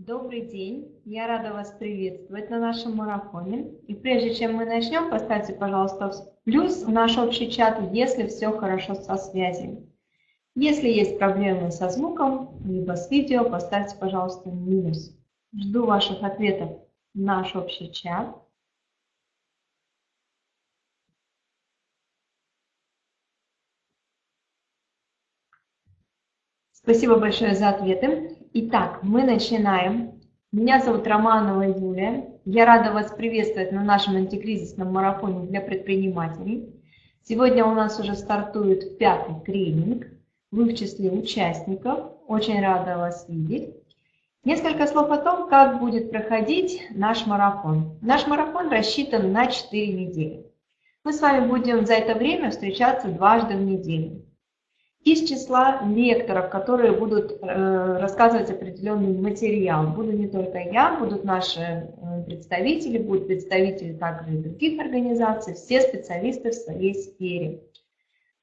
Добрый день, я рада вас приветствовать на нашем марафоне. И прежде чем мы начнем, поставьте, пожалуйста, плюс в наш общий чат, если все хорошо со связью. Если есть проблемы со звуком, либо с видео, поставьте, пожалуйста, минус. Жду ваших ответов в наш общий чат. Спасибо большое за ответы. Итак, мы начинаем. Меня зовут Романова Юлия. Я рада вас приветствовать на нашем антикризисном марафоне для предпринимателей. Сегодня у нас уже стартует пятый тренинг. Вы в числе участников. Очень рада вас видеть. Несколько слов о том, как будет проходить наш марафон. Наш марафон рассчитан на 4 недели. Мы с вами будем за это время встречаться дважды в неделю из числа лекторов, которые будут э, рассказывать определенный материал. Буду не только я, будут наши э, представители, будут представители также и других организаций, все специалисты в своей сфере.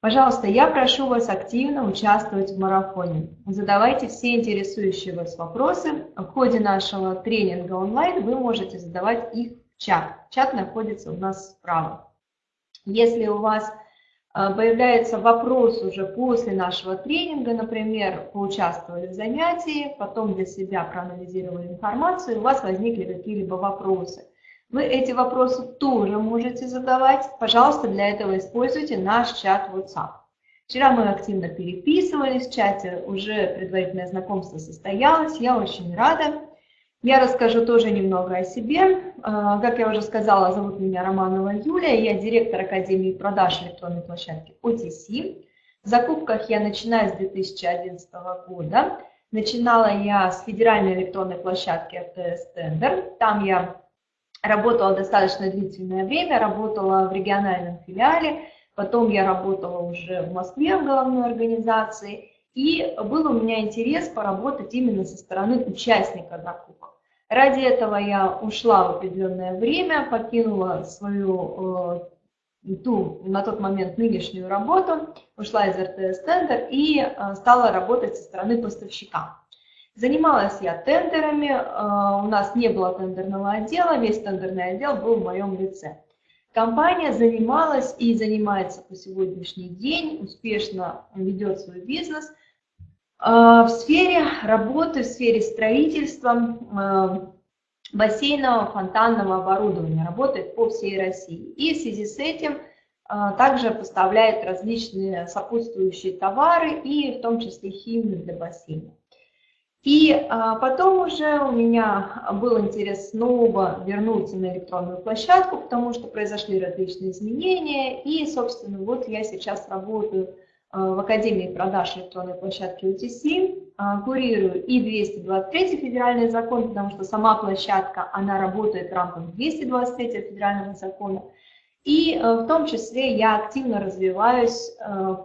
Пожалуйста, я прошу вас активно участвовать в марафоне. Задавайте все интересующие вас вопросы. В ходе нашего тренинга онлайн вы можете задавать их в чат. Чат находится у нас справа. Если у вас появляется вопрос уже после нашего тренинга, например, поучаствовали в занятии, потом для себя проанализировали информацию, у вас возникли какие-либо вопросы. Вы эти вопросы тоже можете задавать. Пожалуйста, для этого используйте наш чат WhatsApp. Вчера мы активно переписывались в чате, уже предварительное знакомство состоялось, я очень рада. Я расскажу тоже немного о себе. А, как я уже сказала, зовут меня Романова Юлия, я директор Академии продаж электронной площадки OTC. В закупках я начинаю с 2011 года. Начинала я с федеральной электронной площадки РТС Тендер. Там я работала достаточно длительное время, работала в региональном филиале. Потом я работала уже в Москве в головной организации. И был у меня интерес поработать именно со стороны участника закупок. Ради этого я ушла в определенное время, покинула свою э, ту, на тот момент нынешнюю работу, ушла из РТС Тендер и э, стала работать со стороны поставщика. Занималась я тендерами, э, у нас не было тендерного отдела, весь тендерный отдел был в моем лице. Компания занималась и занимается по сегодняшний день, успешно ведет свой бизнес – в сфере работы, в сфере строительства а, бассейного фонтанного оборудования, работает по всей России. И в связи с этим а, также поставляет различные сопутствующие товары и в том числе химию для бассейна. И потом уже у меня был интерес снова вернуться на электронную площадку, потому что произошли различные изменения. И, собственно, вот я сейчас работаю Э, в Академии продаж электронной площадки UTC, э, курирую и 223 федеральный закон, потому что сама площадка, она работает в рамках 223 федерального закона, и э, в том числе я активно развиваюсь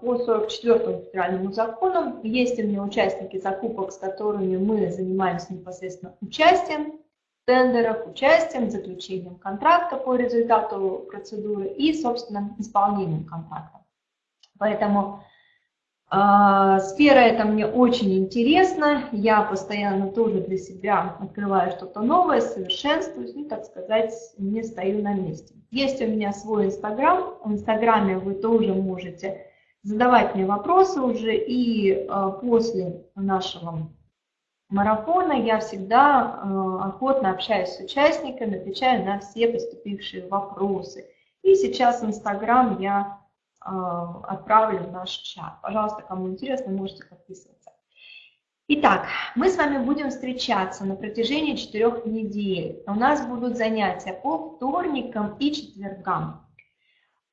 по 44 федеральному закону. Есть у меня участники закупок, с которыми мы занимаемся непосредственно участием в тендерах, участием, заключением контракта по результату процедуры и, собственно, исполнением контракта. Поэтому сфера эта мне очень интересна, я постоянно тоже для себя открываю что-то новое, совершенствуюсь, ну, так сказать, не стою на месте. Есть у меня свой Инстаграм, в Инстаграме вы тоже можете задавать мне вопросы уже, и а, после нашего марафона я всегда а, охотно общаюсь с участниками, отвечаю на все поступившие вопросы. И сейчас Инстаграм я а, отправлю в наш чат. Пожалуйста, кому интересно, можете подписываться. Итак, мы с вами будем встречаться на протяжении четырех недель. У нас будут занятия по вторникам и четвергам.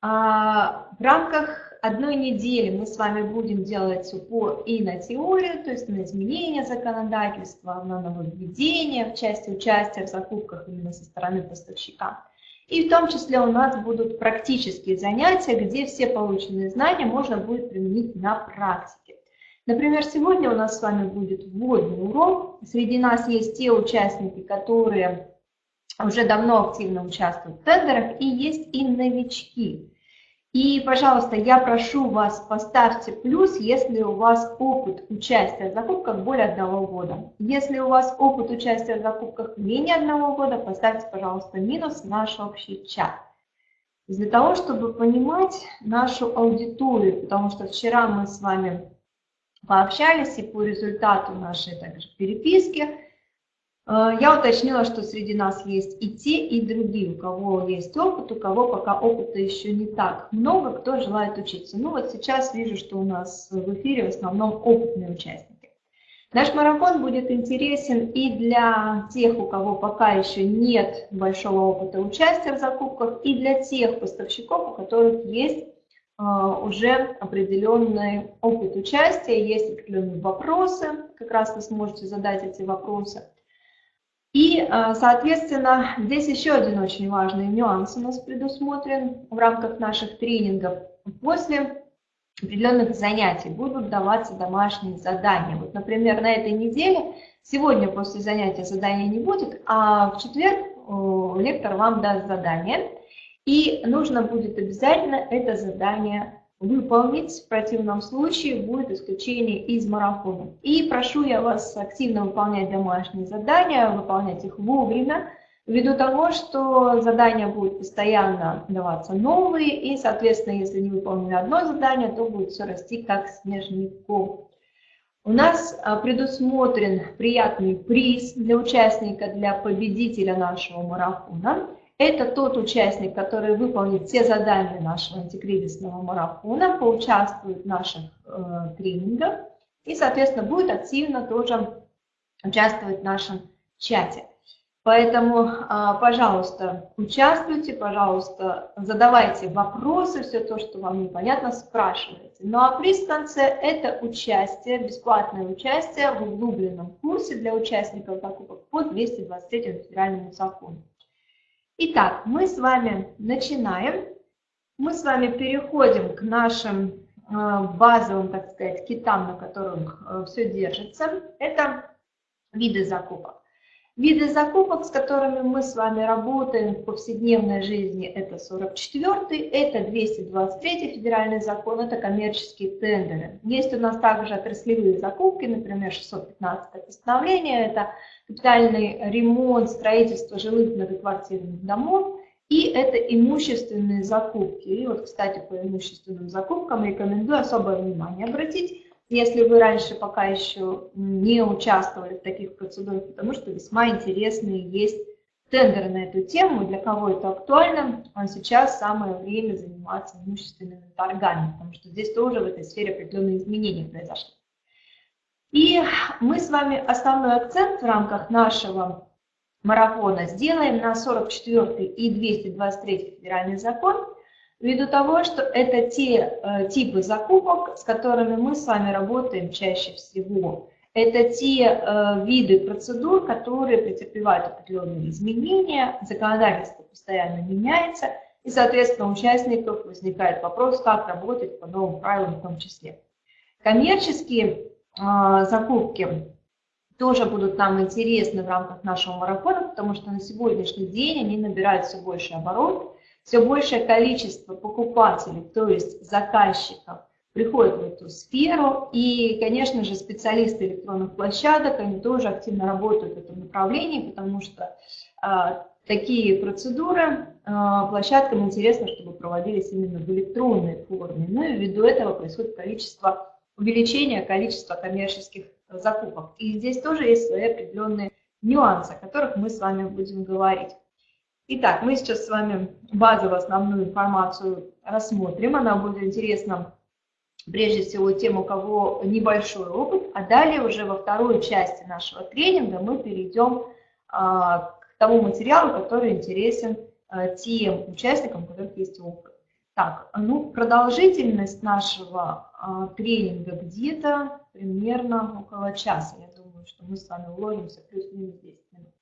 А, в рамках одной недели мы с вами будем делать упор и на теорию, то есть на изменение законодательства, на нововведения в части участия в закупках именно со стороны поставщика. И в том числе у нас будут практические занятия, где все полученные знания можно будет применить на практике. Например, сегодня у нас с вами будет вводный урок. Среди нас есть те участники, которые уже давно активно участвуют в тендерах, и есть и новички. И, пожалуйста, я прошу вас, поставьте плюс, если у вас опыт участия в закупках более одного года. Если у вас опыт участия в закупках менее одного года, поставьте, пожалуйста, минус в наш общий чат. Для того, чтобы понимать нашу аудиторию, потому что вчера мы с вами пообщались и по результату нашей также переписки, я уточнила, что среди нас есть и те, и другие, у кого есть опыт, у кого пока опыта еще не так много, кто желает учиться. Ну вот сейчас вижу, что у нас в эфире в основном опытные участники. Наш марафон будет интересен и для тех, у кого пока еще нет большого опыта участия в закупках, и для тех поставщиков, у которых есть э, уже определенный опыт участия, есть определенные вопросы, как раз вы сможете задать эти вопросы. И, э, соответственно, здесь еще один очень важный нюанс у нас предусмотрен в рамках наших тренингов. После определенных занятий будут даваться домашние задания. Вот, например, на этой неделе, сегодня после занятия задания не будет, а в четверг лектор вам даст задание, и нужно будет обязательно это задание выполнить, в противном случае будет исключение из марафона. И прошу я вас активно выполнять домашние задания, выполнять их вовремя, ввиду того, что задания будут постоянно даваться новые, и, соответственно, если не выполнили одно задание, то будет все расти как снежный ком. У нас а, предусмотрен приятный приз для участника, для победителя нашего марафона – это тот участник, который выполнит все задания нашего антикризисного марафона, поучаствует в наших э, тренингах и, соответственно, будет активно тоже участвовать в нашем чате. Поэтому, э, пожалуйста, участвуйте, пожалуйста, задавайте вопросы, все то, что вам непонятно, спрашивайте. Ну а приз в конце – это участие, бесплатное участие в углубленном курсе для участников закупок по 223 федеральному закону. Итак, мы с вами начинаем. Мы с вами переходим к нашим э, базовым, так сказать, китам, на которых э, все держится. Это виды закупок. Виды закупок, с которыми мы с вами работаем в повседневной жизни, это 44-й, это 223 федеральный закон, это коммерческие тендеры. Есть у нас также отраслевые закупки, например, 615 постановление, это капитальный ремонт, строительство жилых многоквартирных домов, и это имущественные закупки. И вот, кстати, по имущественным закупкам рекомендую особое внимание обратить, если вы раньше пока еще не участвовали в таких процедурах, потому что весьма интересные есть тендеры на эту тему, для кого это актуально, а сейчас самое время заниматься имущественными торгами, потому что здесь тоже в этой сфере определенные изменения произошли. И мы с вами основной акцент в рамках нашего марафона сделаем на 44 и 223 федеральный закон, ввиду того, что это те э, типы закупок, с которыми мы с вами работаем чаще всего. Это те э, виды процедур, которые претерпевают определенные изменения, законодательство постоянно меняется, и, соответственно, у участников возникает вопрос, как работать по новым правилам в том числе. Коммерческие а, закупки тоже будут нам интересны в рамках нашего марафона, потому что на сегодняшний день они набирают все больше оборот, все большее количество покупателей, то есть заказчиков, приходит в эту сферу. И, конечно же, специалисты электронных площадок, они тоже активно работают в этом направлении, потому что а, такие процедуры а, площадкам интересно, чтобы проводились именно в электронной форме. Ну и ввиду этого происходит количество увеличение количества коммерческих закупок. И здесь тоже есть свои определенные нюансы, о которых мы с вами будем говорить. Итак, мы сейчас с вами базовую основную информацию рассмотрим. Она будет интересна прежде всего тем, у кого небольшой опыт, а далее уже во второй части нашего тренинга мы перейдем а, к тому материалу, который интересен а, тем участникам, у которых есть опыт. Так, ну, продолжительность нашего а, тренинга где-то примерно около часа. Я думаю, что мы с вами уложимся плюс-минус 10 минут.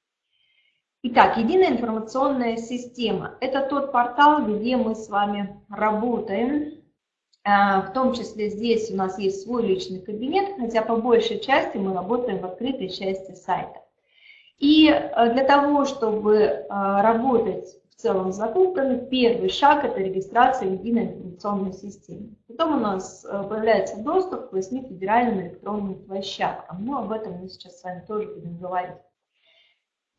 Итак, единая информационная система – это тот портал, где мы с вами работаем. А, в том числе здесь у нас есть свой личный кабинет, хотя по большей части мы работаем в открытой части сайта. И а, для того, чтобы а, работать целом с закупками. Первый шаг – это регистрация в единой информационной системе. Потом у нас э, появляется доступ к 8 федеральным электронным площадкам. Ну, об этом мы сейчас с вами тоже будем говорить.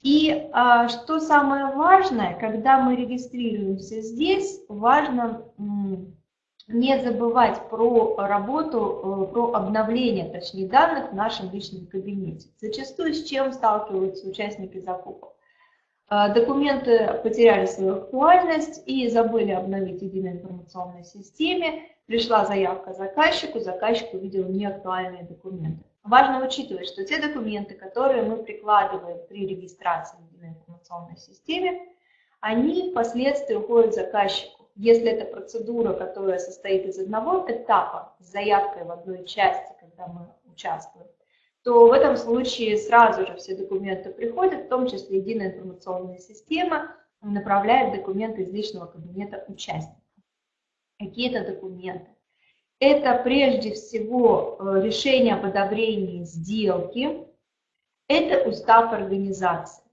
И а, что самое важное, когда мы регистрируемся здесь, важно не забывать про работу, э, про обновление, точнее, данных в нашем личном кабинете. Зачастую с чем сталкиваются участники закупок? Э, документы потеряли свою актуальность и забыли обновить единой информационной системе. Пришла заявка заказчику, заказчик увидел неактуальные документы. Важно учитывать, что те документы, которые мы прикладываем при регистрации единой информационной системе, они впоследствии уходят заказчику. Если это процедура, которая состоит из одного этапа, с заявкой в одной части, когда мы участвуем, то в этом случае сразу же все документы приходят, в том числе единая информационная система направляет документы из личного кабинета участника. Какие это документы? Это прежде всего э, решение об одобрении сделки, это устав организации.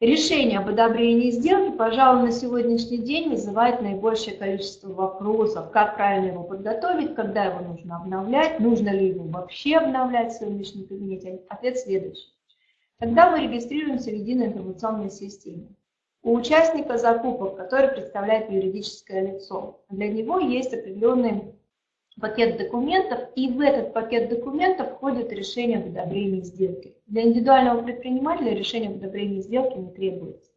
Решение об одобрении сделки, пожалуй, на сегодняшний день вызывает наибольшее количество вопросов. Как правильно его подготовить, когда его нужно обновлять, нужно ли его вообще обновлять в своем личном кабинете. Ответ следующий. Когда мы регистрируемся в единой информационной системе, у участника закупок, который представляет юридическое лицо, для него есть определенный пакет документов, и в этот пакет документов входит решение об одобрении сделки. Для индивидуального предпринимателя решение об одобрении сделки не требуется.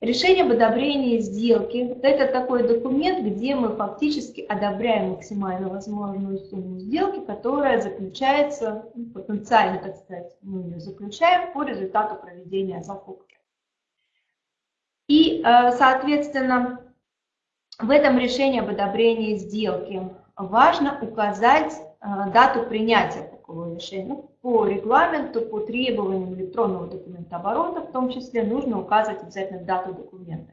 Решение об одобрении сделки – это такой документ, где мы фактически одобряем максимально возможную сумму сделки, которая заключается, ну, потенциально, так сказать, мы ее заключаем по результату проведения закупки. И, э, соответственно, в этом решении об одобрении сделки важно указать э, дату принятия такого решения. Ну, по регламенту, по требованиям электронного документа оборота, в том числе, нужно указывать обязательно дату документа.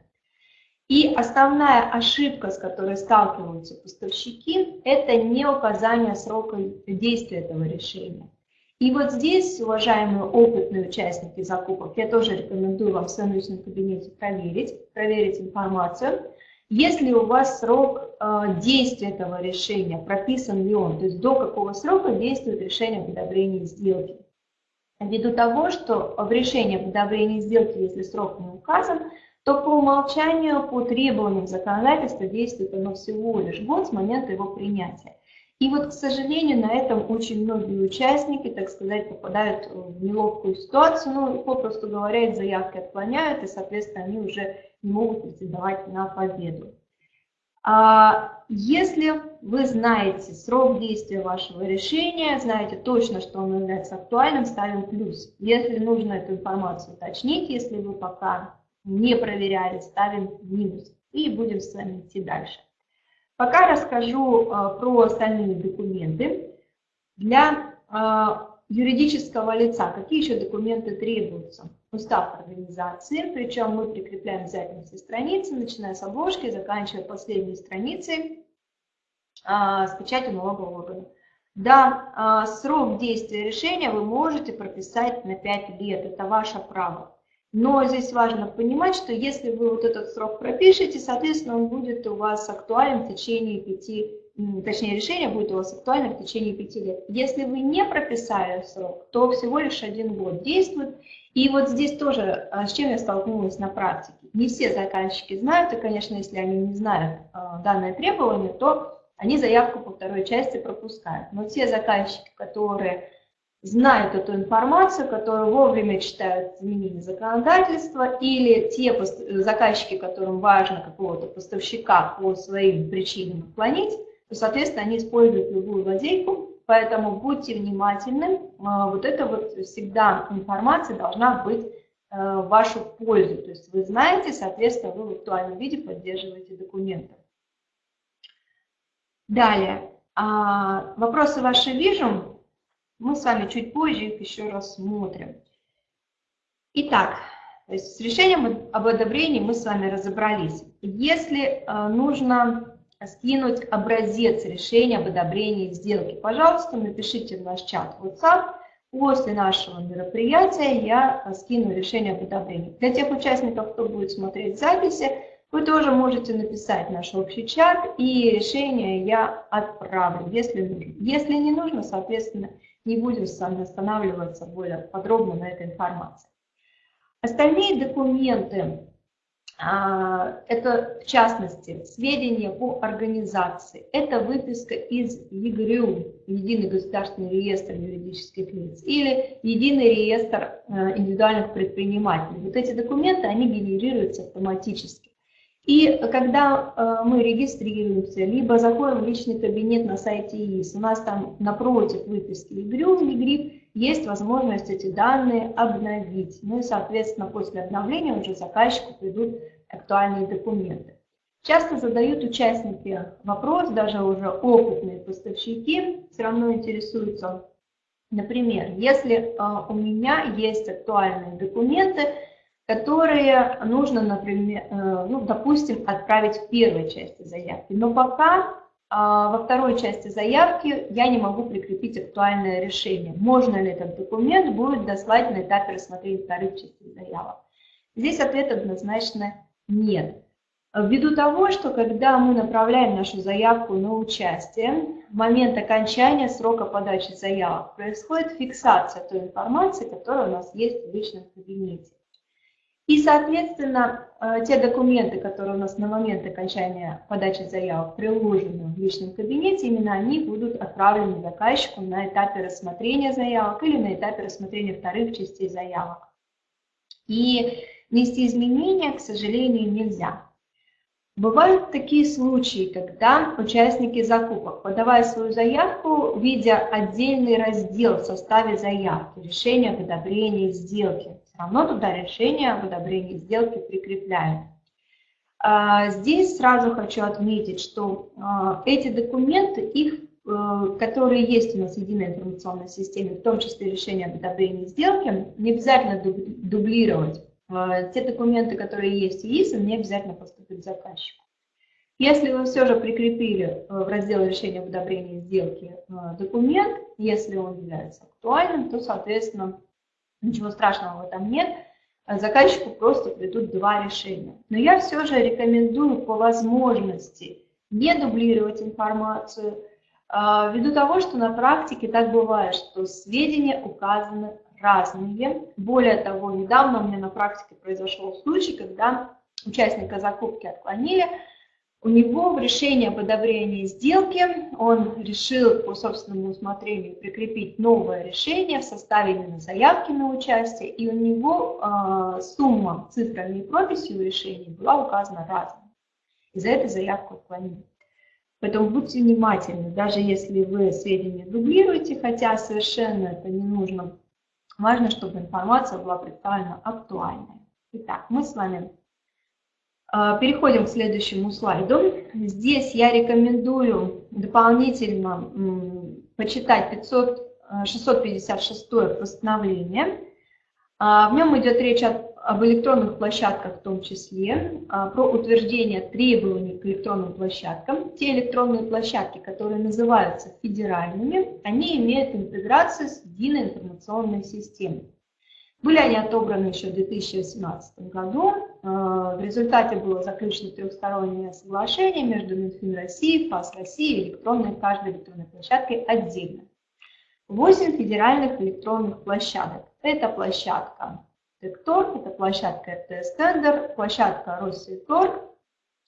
И основная ошибка, с которой сталкиваются поставщики, это не указание срока действия этого решения. И вот здесь, уважаемые опытные участники закупок, я тоже рекомендую вам в своем личном кабинете проверить, проверить информацию, если у вас срок э, действия этого решения, прописан ли он, то есть до какого срока действует решение об одобрении сделки. Ввиду того, что в решении об одобрении сделки, если срок не указан, то по умолчанию, по требованиям законодательства действует оно всего лишь год с момента его принятия. И вот, к сожалению, на этом очень многие участники, так сказать, попадают в неловкую ситуацию, ну, попросту говоря, их заявки отклоняют, и, соответственно, они уже не могут претендовать на победу. А если вы знаете срок действия вашего решения, знаете точно, что оно является актуальным, ставим плюс. Если нужно эту информацию уточнить, если вы пока не проверяли, ставим минус. И будем с вами идти дальше. Пока расскажу а, про остальные документы. Для а, юридического лица какие еще документы требуются? Устав организации, причем мы прикрепляем обязательно все страницы, начиная с обложки, заканчивая последней страницей а, с печатью налогового органа. Да, а, срок действия решения вы можете прописать на 5 лет, это ваше право. Но здесь важно понимать, что если вы вот этот срок пропишете, соответственно, он будет у вас актуален в течение 5, точнее решение будет у вас актуально в течение 5 лет. Если вы не прописали срок, то всего лишь один год действует, и вот здесь тоже, а, с чем я столкнулась на практике. Не все заказчики знают, и, конечно, если они не знают а, данное требование, то они заявку по второй части пропускают. Но те заказчики, которые знают эту информацию, которые вовремя читают изменения законодательства, или те заказчики, которым важно какого-то поставщика по своим причинам отклонить, то, соответственно, они используют любую лазейку, Поэтому будьте внимательны. А, вот это вот всегда информация должна быть э, в вашу пользу. То есть вы знаете, соответственно, вы в актуальном виде поддерживаете документы. Далее. А, вопросы ваши вижу. Мы с вами чуть позже их еще рассмотрим. Итак, то есть с решением об одобрении мы с вами разобрались. Если э, нужно скинуть образец решения об одобрении сделки. Пожалуйста, напишите в наш чат WhatsApp, После нашего мероприятия я скину решение об одобрении. Для тех участников, кто будет смотреть записи, вы тоже можете написать наш общий чат, и решение я отправлю, если. Если не нужно, соответственно, не будем останавливаться более подробно на этой информации. Остальные документы, это в частности сведения по организации, это выписка из ЕГРЮ, Единый государственный реестр юридических лиц, или Единый реестр э, индивидуальных предпринимателей. Вот эти документы, они генерируются автоматически. И когда э, мы регистрируемся, либо заходим в личный кабинет на сайте ИИС, у нас там напротив выписки ИГРЮ, ИГРИП, есть возможность эти данные обновить. Ну и, соответственно, после обновления уже заказчику придут актуальные документы. Часто задают участники вопрос, даже уже опытные поставщики все равно интересуются. Например, если э, у меня есть актуальные документы, которые нужно, например, э, ну, допустим, отправить в первой части заявки. Но пока а, во второй части заявки я не могу прикрепить актуальное решение. Можно ли этот документ будет дослать на этапе рассмотрения вторых частей заявок? Здесь ответ однозначно нет. Ввиду того, что когда мы направляем нашу заявку на участие, в момент окончания срока подачи заявок происходит фиксация той информации, которая у нас есть в личном кабинете. И, соответственно, э, те документы, которые у нас на момент окончания подачи заявок приложены в личном кабинете, именно они будут отправлены заказчику на этапе рассмотрения заявок или на этапе рассмотрения вторых частей заявок. И внести изменения, к сожалению, нельзя. Бывают такие случаи, когда участники закупок, подавая свою заявку, видя отдельный раздел в составе заявки, решение об одобрении сделки, равно туда решение об одобрении сделки прикрепляем. А, здесь сразу хочу отметить, что а, эти документы, их, э, которые есть у нас в единой информационной системе, в том числе решение об одобрении сделки, не обязательно дублировать. А, те документы, которые есть в ИИСа, не обязательно поступить заказчику. Если вы все же прикрепили э, в раздел решения об одобрении сделки э, документ, если он является актуальным, то, соответственно, Ничего страшного в этом нет. Заказчику просто придут два решения. Но я все же рекомендую по возможности не дублировать информацию, а, ввиду того, что на практике так бывает, что сведения указаны разные. Более того, недавно у меня на практике произошел случай, когда участника закупки отклонили, у него в решении об одобрении сделки он решил по собственному усмотрению прикрепить новое решение в составе именно заявки на участие, и у него э, сумма цифрами и прописью решения была указана разной. И за это заявку отклонили. Поэтому будьте внимательны, даже если вы сведения дублируете, хотя совершенно это не нужно, важно, чтобы информация была представлена актуальной. Итак, мы с вами переходим к следующему слайду. Здесь я рекомендую дополнительно почитать 500, 656 постановление. А, в нем идет речь об электронных площадках в том числе, а, про утверждение требований к электронным площадкам. Те электронные площадки, которые называются федеральными, они имеют интеграцию с единой информационной системой. Были они отобраны еще в 2018 году. Э, в результате было заключено трехстороннее соглашение между Минфин России, ФАС России и электронной, каждой электронной площадкой отдельно. Восемь федеральных электронных площадок. Это площадка Текторг, это площадка РТС Тендер, площадка Россельторг,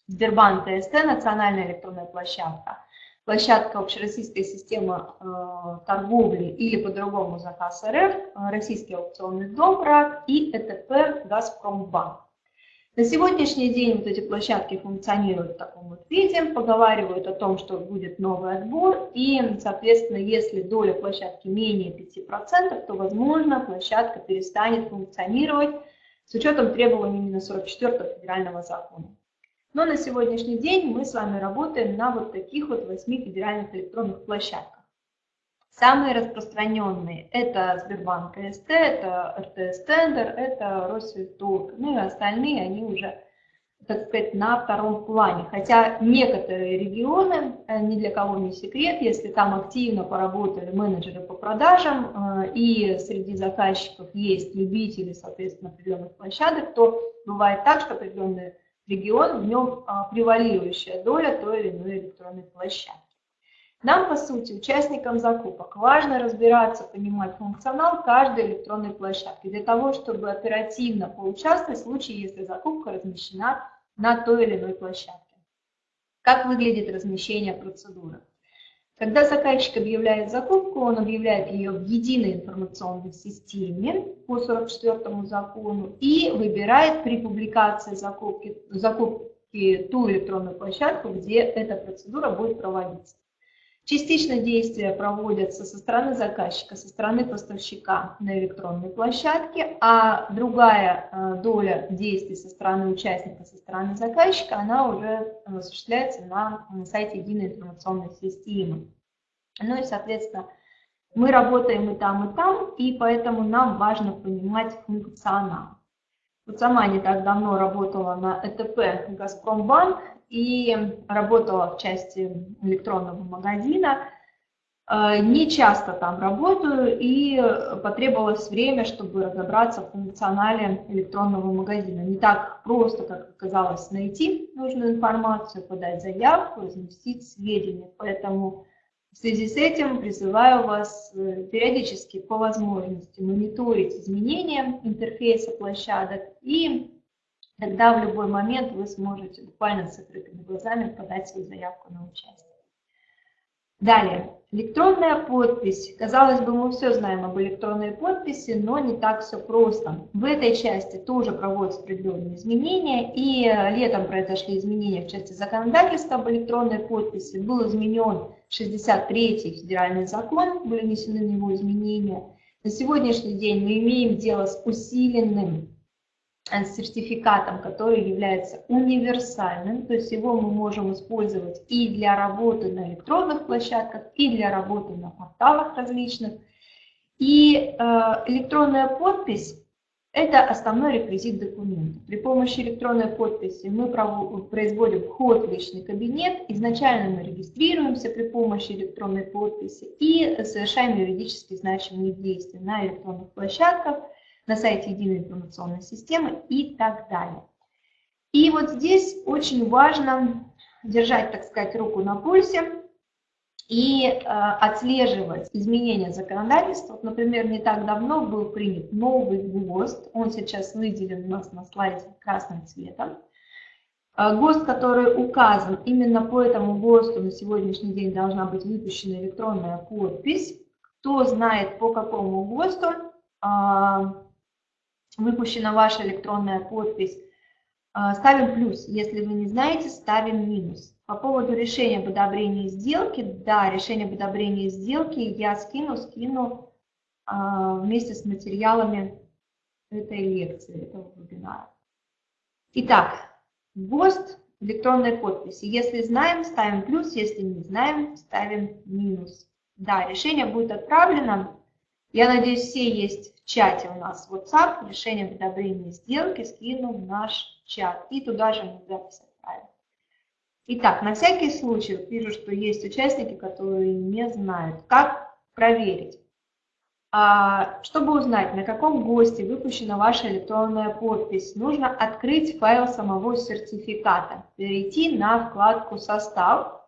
Сбербанк ТСТ, национальная электронная площадка – площадка общероссийской системы э, торговли или по-другому заказ РФ, э, российский аукционный дом РАК и ЭТП Газпромбанк. На сегодняшний день вот эти площадки функционируют в таком вот виде, поговаривают о том, что будет новый отбор, и, соответственно, если доля площадки менее 5%, то, возможно, площадка перестанет функционировать с учетом требований именно 44 федерального закона. Но на сегодняшний день мы с вами работаем на вот таких вот восьми федеральных электронных площадках. Самые распространенные – это Сбербанк СТ, это РТС Тендер, это Россельторг. Ну и остальные, они уже так сказать, на втором плане. Хотя некоторые регионы, э, ни для кого не секрет, если там активно поработали менеджеры по продажам, э, и среди заказчиков есть любители, соответственно, определенных площадок, то бывает так, что определенный регион, в нем а, превалирующая доля той или иной электронной площадки. Нам, по сути, участникам закупок, важно разбираться, понимать функционал каждой электронной площадки для того, чтобы оперативно поучаствовать в случае, если закупка размещена на той или иной площадке. Как выглядит размещение процедуры? Когда заказчик объявляет закупку, он объявляет ее в единой информационной системе по 44 закону и выбирает при публикации закупки, закупки ту электронную площадку, где эта процедура будет проводиться. Частично действия проводятся со стороны заказчика, со стороны поставщика на электронной площадке, а другая э, доля действий со стороны участника, со стороны заказчика, она уже осуществляется на сайте единой информационной системы. Ну и, соответственно, мы работаем и там, и там, и поэтому нам важно понимать функционал. Вот сама не так давно работала на ЭТП «Газпромбанк», и работала в части электронного магазина. Э, не часто там работаю, и потребовалось время, чтобы разобраться в функционале электронного магазина. Не так просто, как оказалось, найти нужную информацию, подать заявку, разместить сведения. Поэтому в связи с этим призываю вас э, периодически по возможности мониторить изменения интерфейса площадок и Тогда в любой момент вы сможете буквально с закрытыми глазами подать свою заявку на участие. Далее, электронная подпись. Казалось бы, мы все знаем об электронной подписи, но не так все просто. В этой части тоже проводятся определенные изменения, и летом произошли изменения в части законодательства об электронной подписи. Был изменен 63-й федеральный закон, были внесены на него изменения. На сегодняшний день мы имеем дело с усиленным сертификатом, который является универсальным, то есть его мы можем использовать и для работы на электронных площадках, и для работы на порталах различных. И э, электронная подпись – это основной реквизит документа. При помощи электронной подписи мы производим вход в личный кабинет, изначально мы регистрируемся при помощи электронной подписи и совершаем юридически значимые действия на электронных площадках – на сайте единой информационной системы и так далее. И вот здесь очень важно держать, так сказать, руку на пульсе и э, отслеживать изменения законодательства. Вот, например, не так давно был принят новый ГОСТ, он сейчас выделен у нас на слайде красным цветом. Э, ГОСТ, который указан, именно по этому ГОСТу на сегодняшний день должна быть выпущена электронная подпись. Кто знает, по какому ГОСТу, э, выпущена ваша электронная подпись, а, ставим плюс. Если вы не знаете, ставим минус. По поводу решения об одобрении сделки, да, решение об одобрении сделки я скину, скину а, вместе с материалами этой лекции, этого вебинара. Итак, ГОСТ электронной подписи. Если знаем, ставим плюс, если не знаем, ставим минус. Да, решение будет отправлено я надеюсь, все есть в чате у нас WhatsApp, решение одобрении сделки скину в наш чат. И туда же мы запись отправим. Итак, на всякий случай, вижу, что есть участники, которые не знают, как проверить. А, чтобы узнать, на каком госте выпущена ваша электронная подпись, нужно открыть файл самого сертификата, перейти на вкладку «Состав»,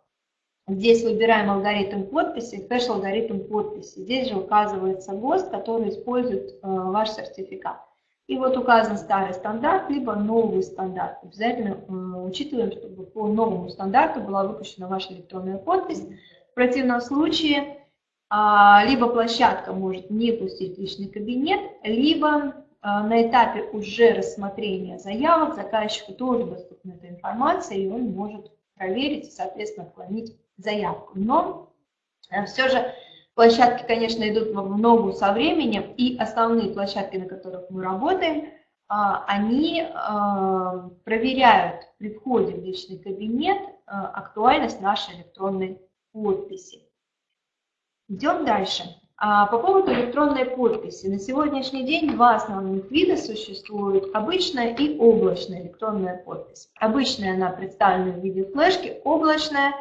Здесь выбираем алгоритм подписи, хэш-алгоритм подписи. Здесь же указывается ГОСТ, который использует э, ваш сертификат. И вот указан старый стандарт, либо новый стандарт. Обязательно э, учитываем, чтобы по новому стандарту была выпущена ваша электронная подпись. В противном случае э, либо площадка может не пустить личный кабинет, либо э, на этапе уже рассмотрения заявок заказчику тоже доступна эта информация, и он может проверить и, соответственно, отклонить заявку. Но э, все же площадки, конечно, идут в ногу со временем, и основные площадки, на которых мы работаем, а, они а, проверяют при входе в личный кабинет а, актуальность нашей электронной подписи. Идем дальше. А по поводу электронной подписи. На сегодняшний день два основных вида существуют. Обычная и облачная электронная подпись. Обычная она представлена в виде флешки, облачная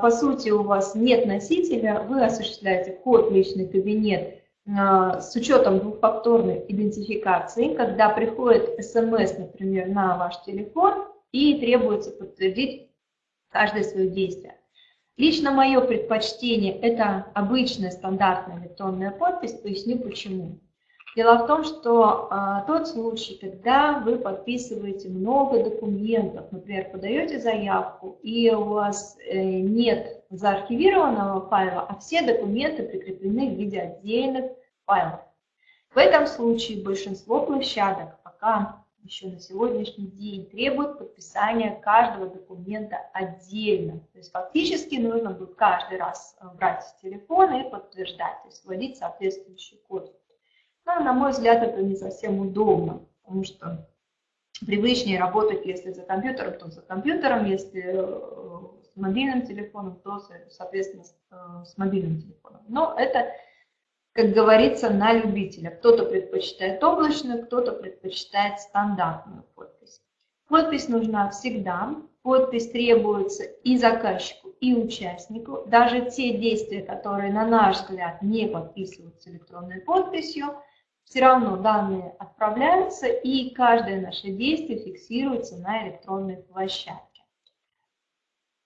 по сути у вас нет носителя, вы осуществляете вход в личный кабинет а, с учетом двухфакторной идентификации, когда приходит смс, например, на ваш телефон и требуется подтвердить каждое свое действие. Лично мое предпочтение – это обычная стандартная электронная подпись, поясню почему. Дело в том, что а, тот случай, когда вы подписываете много документов, например, подаете заявку, и у вас э, нет заархивированного файла, а все документы прикреплены в виде отдельных файлов. В этом случае большинство площадок пока еще на сегодняшний день требует подписания каждого документа отдельно. То есть фактически нужно будет каждый раз э, брать телефон и подтверждать, то есть вводить соответствующий код. Но, на мой взгляд, это не совсем удобно, потому что привычнее работать, если за компьютером, то за компьютером, если э, с мобильным телефоном, то, соответственно, э, с мобильным телефоном. Но это как говорится, на любителя. Кто-то предпочитает облачную, кто-то предпочитает стандартную подпись. Подпись нужна всегда. Подпись требуется и заказчику, и участнику. Даже те действия, которые, на наш взгляд, не подписываются электронной подписью, все равно данные отправляются, и каждое наше действие фиксируется на электронной площадке.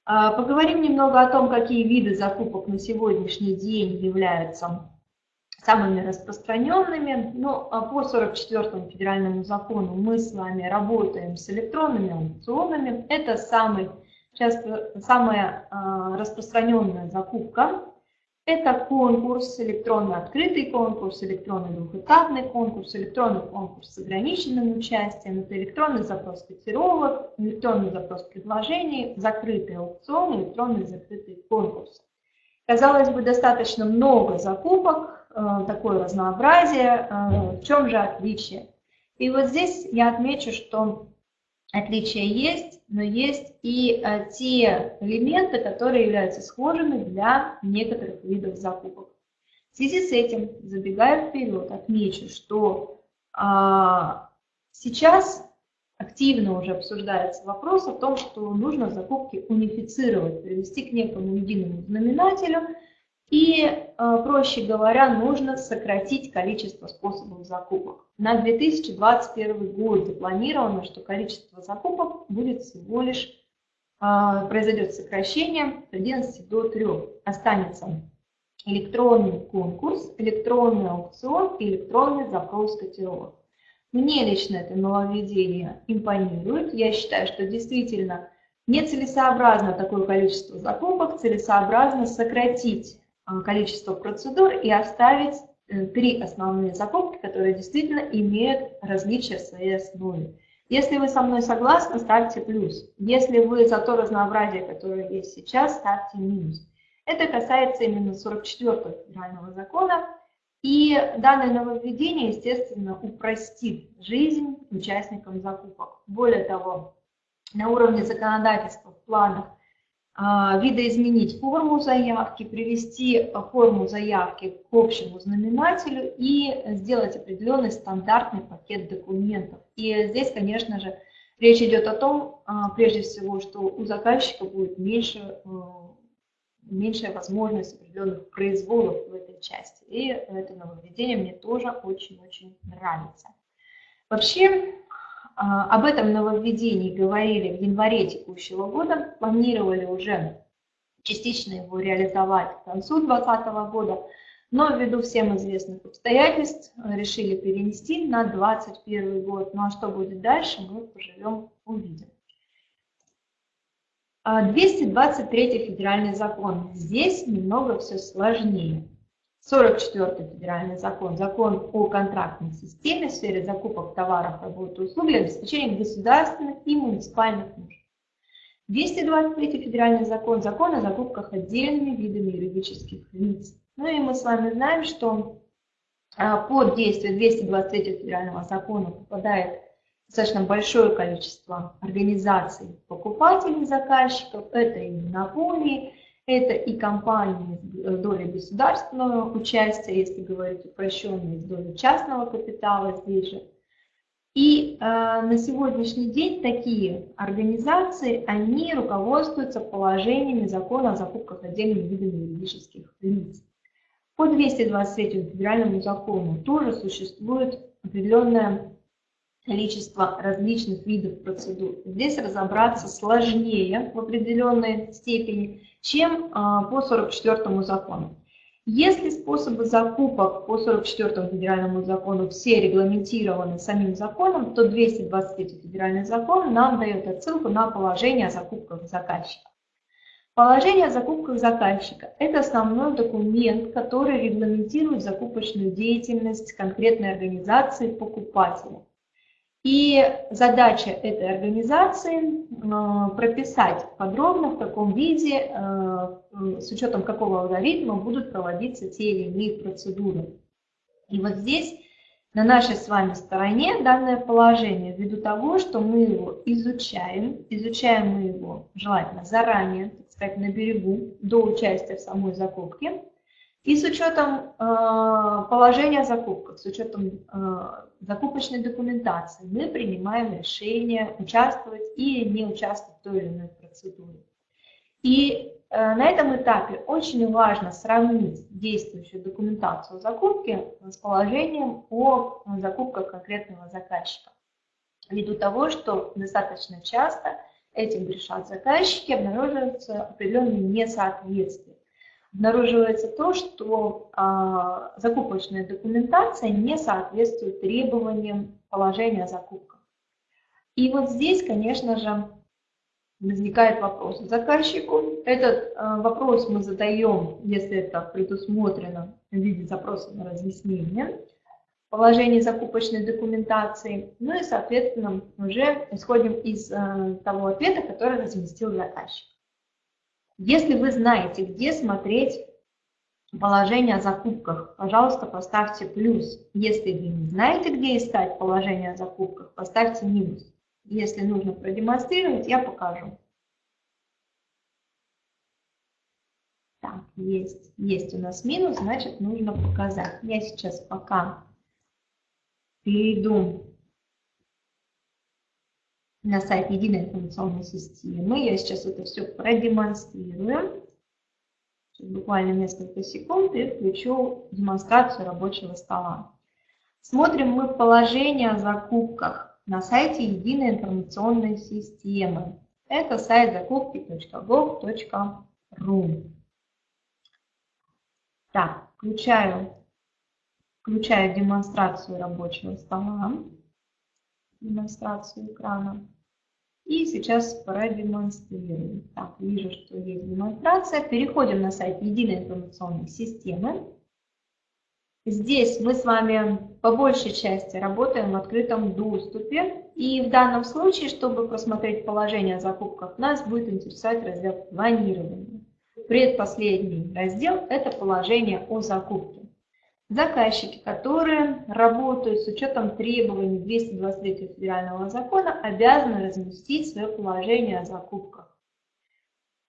А, поговорим немного о том, какие виды закупок на сегодняшний день являются самыми распространенными. Но а по 44 федеральному закону мы с вами работаем с электронными аукционами. Это самый, часто, самая а, распространенная закупка. Это конкурс, электронный открытый конкурс, электронный двухэтапный конкурс, электронный конкурс с ограниченным участием, это электронный запрос котировок, электронный запрос предложений, закрытый аукцион, электронный закрытый конкурс. Казалось бы, достаточно много закупок, Э, такое разнообразие. Э, в чем же отличие? И вот здесь я отмечу, что отличия есть, но есть и э, те элементы, которые являются схожими для некоторых видов закупок. В связи с этим, забегая вперед, отмечу, что а, сейчас активно уже обсуждается вопрос о том, что нужно закупки унифицировать, привести к некому единому знаменателю – и, э, проще говоря, нужно сократить количество способов закупок. На 2021 год запланировано, что количество закупок будет всего лишь, э, произойдет сокращение с 11 до 3. Останется электронный конкурс, электронный аукцион и электронный запрос котировок. Мне лично это нововведение импонирует. Я считаю, что действительно нецелесообразно такое количество закупок, целесообразно сократить количество процедур и оставить э, три основные закупки, которые действительно имеют различия в своей основе. Если вы со мной согласны, ставьте плюс. Если вы за то разнообразие, которое есть сейчас, ставьте минус. Это касается именно 44-го федерального закона. И данное нововведение, естественно, упростит жизнь участникам закупок. Более того, на уровне законодательства в планах видоизменить форму заявки, привести форму заявки к общему знаменателю и сделать определенный стандартный пакет документов. И здесь, конечно же, речь идет о том, а, прежде всего, что у заказчика будет меньше, а, меньшая возможность определенных произволов в этой части. И это нововведение мне тоже очень-очень нравится. Вообще, а, об этом нововведении говорили в январе текущего года, планировали уже частично его реализовать к концу 2020 года, но ввиду всем известных обстоятельств решили перенести на 2021 год. Ну а что будет дальше, мы поживем, увидим. 223 а, федеральный закон. Здесь немного все сложнее. 44 федеральный закон, закон о контрактной системе в сфере закупок товаров, работ и услуг для обеспечения государственных и муниципальных нужд. 223 федеральный закон, закон о закупках отдельными видами юридических лиц. Ну и мы с вами знаем, что а, под действие 223 федерального закона попадает достаточно большое количество организаций покупателей, заказчиков, это и монополии, Это и компании с долей государственного участия, если говорить упрощенно, с долей частного капитала здесь же. И э, на сегодняшний день такие организации, они руководствуются положениями закона о закупках отдельными видами юридических лиц. По 223 федеральному закону тоже существует определенное количество различных видов процедур. Здесь разобраться сложнее в определенной степени, чем а, по 44 закону. Если способы закупок по 44 федеральному закону все регламентированы самим законом, то 223 федеральный закон нам дает отсылку на положение о закупках заказчика. Положение о закупках заказчика – это основной документ, который регламентирует закупочную деятельность конкретной организации покупателя. И задача этой организации э, прописать подробно, в каком виде, э, с учетом какого алгоритма будут проводиться те или иные процедуры. И вот здесь на нашей с вами стороне данное положение, ввиду того, что мы его изучаем, изучаем мы его желательно заранее, так сказать, на берегу, до участия в самой закупке, и с учетом э, положения о закупках, с учетом э, закупочной документации, мы принимаем решение участвовать или не участвовать в той или иной процедуре. И э, на этом этапе очень важно сравнить действующую документацию закупки с положением о закупках конкретного заказчика. Ввиду того, что достаточно часто этим грешат заказчики, обнаруживаются определенные несоответствия обнаруживается то, что а, закупочная документация не соответствует требованиям положения о. И вот здесь, конечно же, возникает вопрос заказчику. Этот а, вопрос мы задаем, если это предусмотрено в виде запроса на разъяснение положение закупочной документации. Ну и, соответственно, уже исходим из а, того ответа, который разместил заказчик. Если вы знаете, где смотреть положение о закупках, пожалуйста, поставьте плюс. Если вы не знаете, где искать положение о закупках, поставьте минус. Если нужно продемонстрировать, я покажу. Так, есть, есть у нас минус, значит нужно показать. Я сейчас пока перейду на сайт единой информационной системы. Я сейчас это все продемонстрирую. Буквально несколько секунд и включу демонстрацию рабочего стола. Смотрим мы положение о закупках на сайте единой информационной системы. Это сайт закупки.gov.ru. Так, включаю, включаю демонстрацию рабочего стола демонстрацию экрана. И сейчас продемонстрирую. Так, вижу, что есть демонстрация. Переходим на сайт Единой информационной системы. Здесь мы с вами по большей части работаем в открытом доступе. И в данном случае, чтобы просмотреть положение о закупках, нас будет интересовать раздел планирования. Предпоследний раздел – это положение о закупке. Заказчики, которые работают с учетом требований 223 федерального закона, обязаны разместить свое положение о закупках.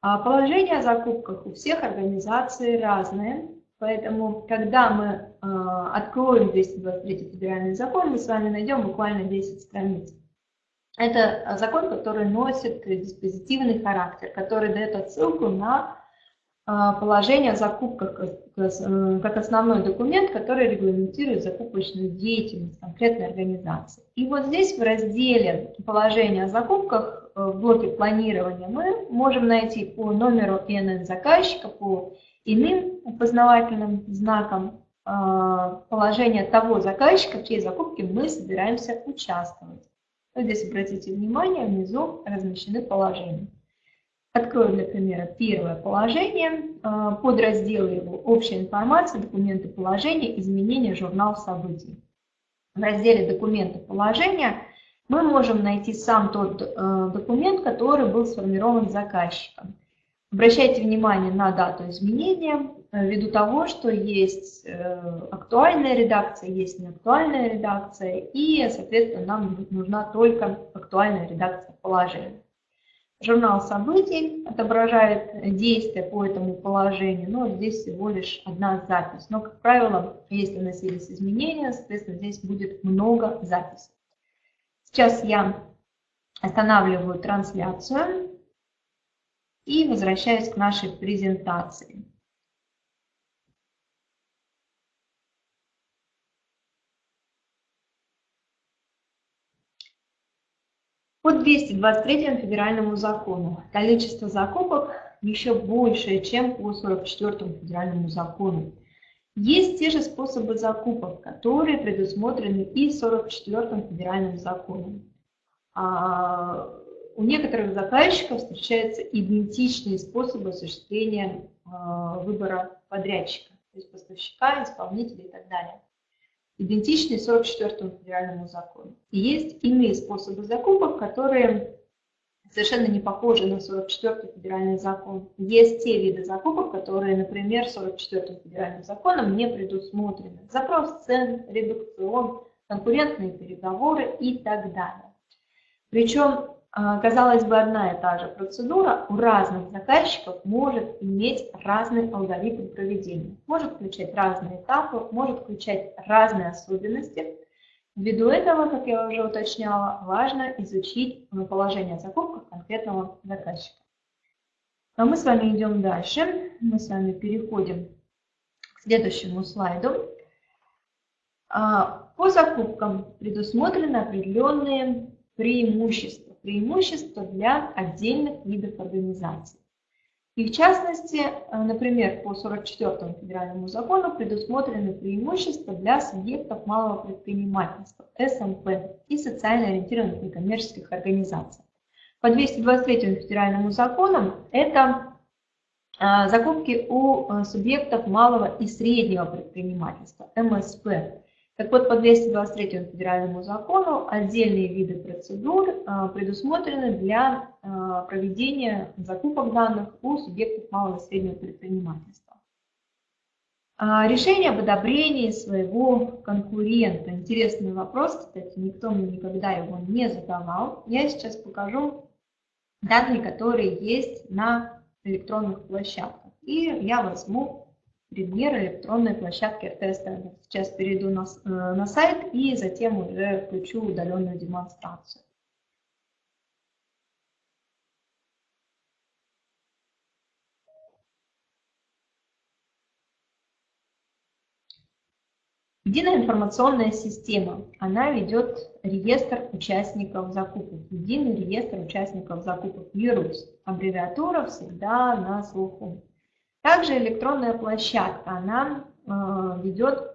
А положение о закупках у всех организаций разное, поэтому, когда мы а, откроем 223 федеральный закон, мы с вами найдем буквально 10 страниц. Это закон, который носит диспозитивный характер, который дает отсылку на положение о закупках как основной документ, который регламентирует закупочную деятельность конкретной организации. И вот здесь в разделе положения о закупках э, в блоке планирования мы можем найти по номеру ИНН заказчика, по иным опознавательным знакам а, положение того заказчика, в чьей закупке мы собираемся участвовать. Вот здесь обратите внимание, внизу размещены положения. Открою для примера первое положение, а, подразделы его «Общая информация», «Документы положения», «Изменения», «Журнал событий». В разделе «Документы положения» мы можем найти сам тот э, документ, который был сформирован заказчиком. Обращайте внимание на дату изменения, э, ввиду того, что есть э, актуальная редакция, есть неактуальная редакция, и, соответственно, нам нужна только актуальная редакция положения. Журнал событий отображает действия по этому положению, но здесь всего лишь одна запись. Но, как правило, если носились изменения, соответственно, здесь будет много записей. Сейчас я останавливаю трансляцию и возвращаюсь к нашей презентации. По 223 федеральному закону количество закупок еще большее, чем по 44 федеральному закону. Есть те же способы закупок, которые предусмотрены и 44 федеральным законом. А у некоторых заказчиков встречаются идентичные способы осуществления а, выбора подрядчика, то есть поставщика, исполнителя и так далее идентичны 44 федеральному закону. И есть иные способы закупок, которые совершенно не похожи на 44 федеральный закон. Есть те виды закупок, которые, например, 44 федеральным законом не предусмотрены. Запрос цен, редукцион, конкурентные переговоры и так далее. Причем казалось бы, одна и та же процедура у разных заказчиков может иметь разный алгоритм проведения, может включать разные этапы, может включать разные особенности. Ввиду этого, как я уже уточняла, важно изучить положение закупок конкретного заказчика. А мы с вами идем дальше. Мы с вами переходим к следующему слайду. А, по закупкам предусмотрены определенные преимущества преимущества для отдельных видов организаций. И в частности, э, например, по 44 федеральному закону предусмотрены преимущества для субъектов малого предпринимательства, СМП и социально ориентированных некоммерческих организаций. По 223 федеральному закону это э, закупки у э, субъектов малого и среднего предпринимательства, МСП. Так вот, по 223 федеральному закону отдельные виды процедур а, предусмотрены для а, проведения закупок данных у субъектов малого и среднего предпринимательства. А, решение об одобрении своего конкурента. Интересный вопрос, кстати, никто мне никогда его не задавал. Я сейчас покажу данные, которые есть на электронных площадках. И я возьму пример электронной площадки РТС. Сейчас перейду на, э, на сайт и затем уже включу удаленную демонстрацию. Единая информационная система, она ведет реестр участников закупок, единый реестр участников закупок, ЕРУС. Аббревиатура всегда на слуху. Также электронная площадка, она э, ведет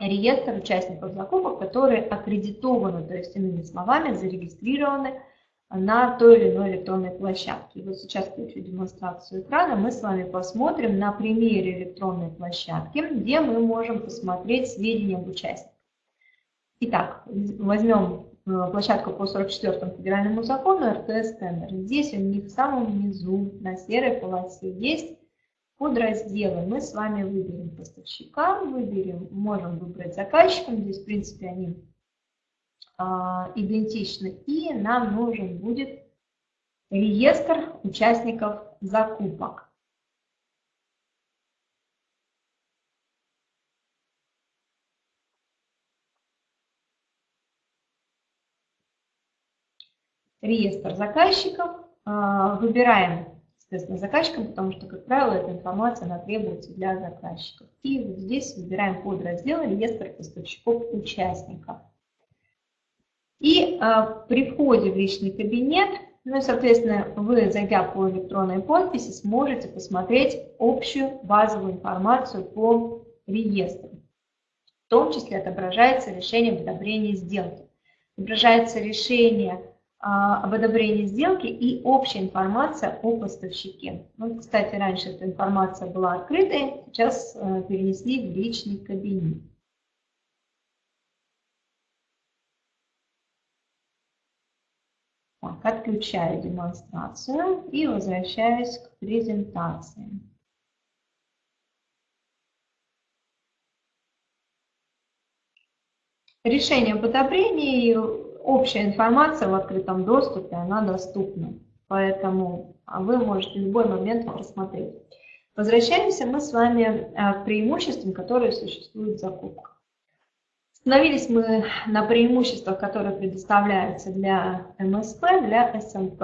реестр участников закупок, которые аккредитованы, то есть иными словами зарегистрированы на той или иной электронной площадке. И вот сейчас включу демонстрацию экрана, мы с вами посмотрим на примере электронной площадки, где мы можем посмотреть сведения об участниках. Итак, возьмем э, площадку по 44 федеральному закону РТС тендер. Здесь у них в самом низу на серой полосе есть подразделы. Мы с вами выберем поставщика, выберем, можем выбрать заказчика. Здесь, в принципе, они а, идентичны. И нам нужен будет реестр участников закупок. Реестр заказчиков, а, выбираем, соответственно, заказчиком, потому что, как правило, эта информация она требуется для заказчиков. И вот здесь выбираем подраздел реестр поставщиков-участников. И а, при входе в личный кабинет, ну и, соответственно, вы, зайдя по электронной подписи, сможете посмотреть общую базовую информацию по реестру. В том числе отображается решение об одобрении сделки. Отображается решение об одобрении сделки и общая информация о поставщике. Вот, кстати, раньше эта информация была открытой, сейчас э, перенесли в личный кабинет. Так, отключаю демонстрацию и возвращаюсь к презентации. Решение об одобрении общая информация в открытом доступе, она доступна. поэтому вы можете в любой момент просмотреть. Возвращаемся мы с вами э, к преимуществам, которые существуют в закупках. Остановились мы на преимуществах, которые предоставляются для МСП, для СМП.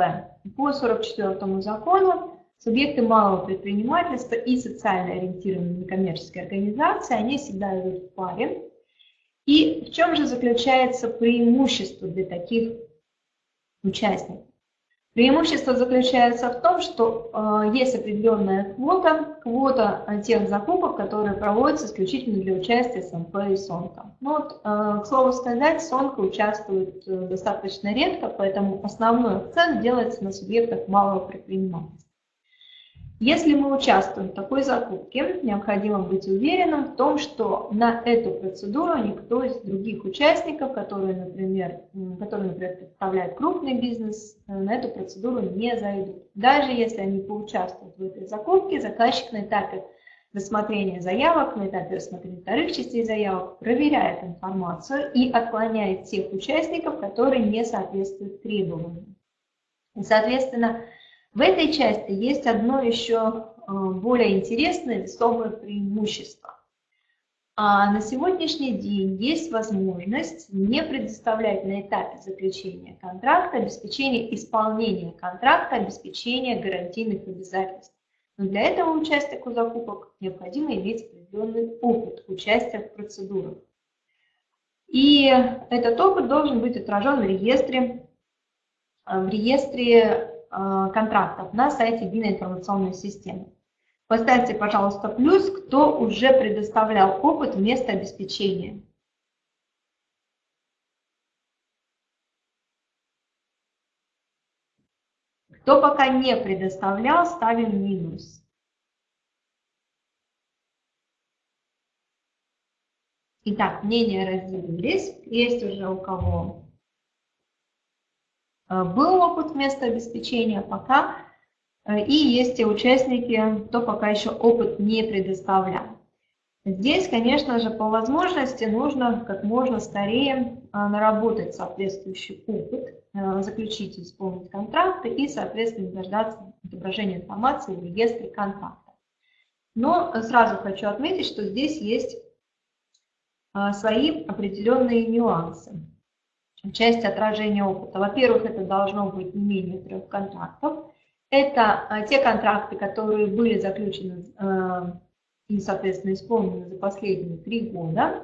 По 44 закону субъекты малого предпринимательства и социально ориентированные некоммерческие организации, они всегда идут в паре. И в чем же заключается преимущество для таких участников? Преимущество заключается в том, что э, есть определенная квота, квота тех закупок, которые проводятся исключительно для участия СМП и СОНКа. Ну, вот, э, к слову сказать, СОНКа участвует э, достаточно редко, поэтому основной акцент делается на субъектах малого предпринимательства. Если мы участвуем в такой закупке, необходимо быть уверенным в том, что на эту процедуру никто из других участников, которые, например, которые, например, представляют крупный бизнес, э, на эту процедуру не зайдут. Даже если они поучаствуют в этой закупке, заказчик на этапе рассмотрения заявок, на этапе рассмотрения вторых частей заявок проверяет информацию и отклоняет тех участников, которые не соответствуют требованиям. И, соответственно, в этой части есть одно еще э, более интересное весомое преимущество. А на сегодняшний день есть возможность не предоставлять на этапе заключения контракта обеспечение исполнения контракта, обеспечение гарантийных обязательств. Но для этого участнику закупок необходимо иметь определенный опыт участия в процедурах. И этот опыт должен быть отражен в реестре, в реестре Э, контрактов на сайте единой информационной системы. Поставьте, пожалуйста, плюс, кто уже предоставлял опыт вместо обеспечения. Кто пока не предоставлял, ставим минус. Итак, мнения разделились. Есть уже у кого Э, был опыт вместо обеспечения пока, э, и есть те участники, кто пока еще опыт не предоставлял. Здесь, конечно же, по возможности нужно как можно скорее э, наработать соответствующий опыт, заключить и исполнить контракты и, соответственно, дождаться отображения информации в реестре контракта. Но сразу хочу отметить, что здесь есть свои определенные нюансы часть отражения опыта. Во-первых, это должно быть не менее трех контрактов. Это а, те контракты, которые были заключены а, и, соответственно, исполнены за последние три года.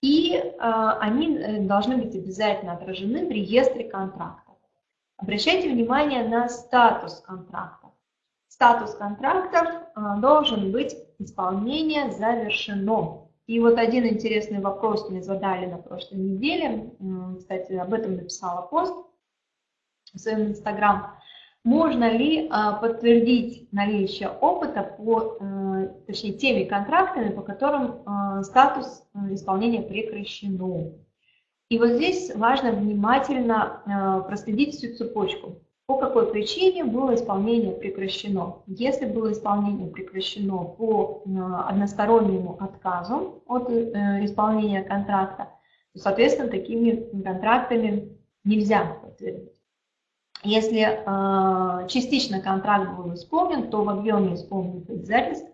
И а, они э, должны быть обязательно отражены в реестре контрактов. Обращайте внимание на статус контрактов. Статус контрактов должен быть исполнение завершено. И вот один интересный вопрос мне задали на прошлой неделе, кстати, об этом написала пост в своем инстаграм. Можно ли а, подтвердить наличие опыта по, э, точнее, теми контрактами, по которым а, статус э, исполнения прекращено? И вот здесь важно внимательно а, проследить всю цепочку по какой причине было исполнение прекращено. Если было исполнение прекращено по э, одностороннему отказу от э, исполнения контракта, то, соответственно, такими контрактами нельзя подтвердить. Если э, частично контракт был исполнен, то в объеме исполненных обязательств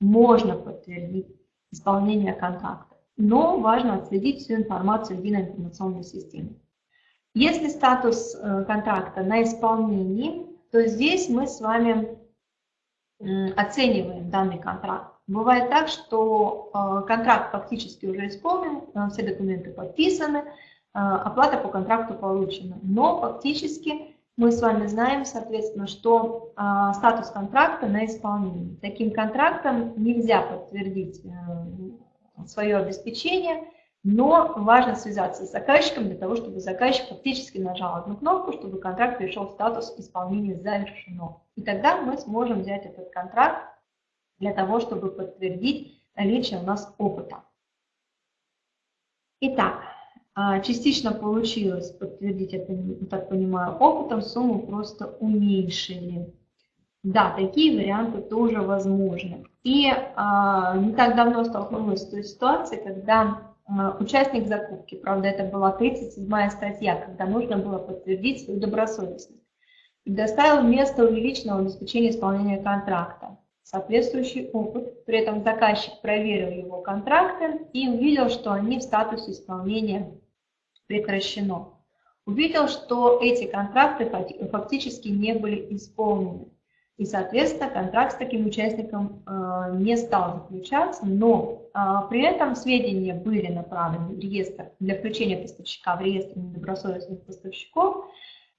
можно подтвердить исполнение контракта. Но важно отследить всю информацию в единой информационной системе. Если статус э, контракта на исполнении, то здесь мы с вами оцениваем данный контракт. Бывает так, что э, контракт фактически уже исполнен, э, все документы подписаны, оплата по контракту получена. Но фактически мы с вами знаем, соответственно, что статус контракта на исполнении. Таким контрактом нельзя подтвердить свое обеспечение, но важно связаться с заказчиком для того, чтобы заказчик фактически нажал одну кнопку, чтобы контракт перешел в статус исполнения завершено. И тогда мы сможем взять этот контракт для того, чтобы подтвердить наличие у нас опыта. Итак, а, частично получилось подтвердить это, так понимаю, опытом, сумму просто уменьшили. Да, такие варианты тоже возможны. И а, не так давно столкнулась с той ситуацией, когда участник закупки. Правда, это была 37 статья, когда нужно было подтвердить свою добросовестность. предоставил место увеличенного обеспечения исполнения контракта. Соответствующий опыт, при этом заказчик проверил его контракты и увидел, что они в статусе исполнения прекращено. Увидел, что эти контракты фактически не были исполнены. И, соответственно, контракт с таким участником э, не стал заключаться, но э, при этом сведения были направлены в реестр для включения поставщика в реестр недобросовестных поставщиков.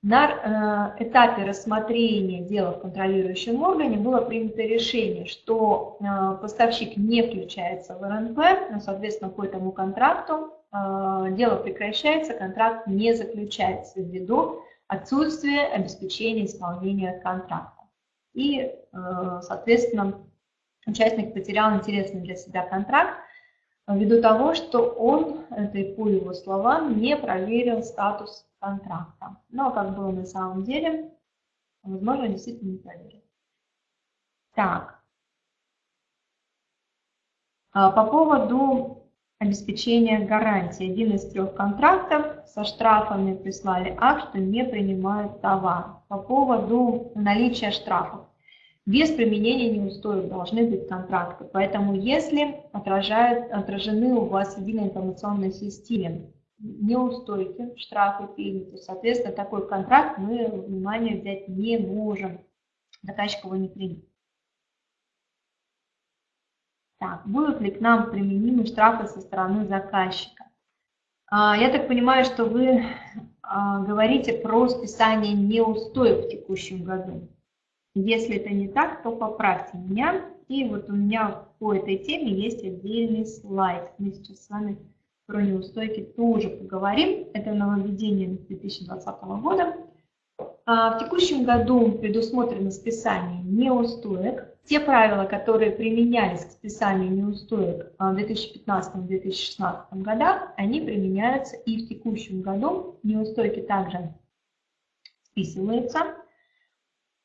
На э, этапе рассмотрения дела в контролирующем органе было принято решение, что поставщик не включается в РНП, но, соответственно, по этому контракту дело прекращается, контракт не заключается ввиду отсутствия обеспечения исполнения контракта. И, э, соответственно, участник потерял интересный для себя контракт ввиду того, что он, это и по его словам, не проверил статус контракта. Но как было на самом деле, возможно, действительно не проверил. Так. А, по поводу обеспечения гарантии. Один из трех контрактов со штрафами прислали акт, что не принимают товар. По поводу наличия штрафов. Без применения неустоек должны быть контракты. Поэтому если отражают, отражены у вас в единой информационной системе неустойки, штрафы приняты, соответственно, такой контракт мы внимание взять не можем. Заказчик его не примет. Так, будут ли к нам применимы штрафы со стороны заказчика? А, я так понимаю, что вы говорите про списание неустоек в текущем году. Если это не так, то поправьте меня. И вот у меня по этой теме есть отдельный слайд. Мы сейчас с вами про неустойки тоже поговорим. Это нововведение 2020 года. А, в текущем году предусмотрено списание неустоек. Те правила, которые применялись к списанию неустоек в 2015-2016 годах, они применяются и в текущем году. Неустойки также списываются.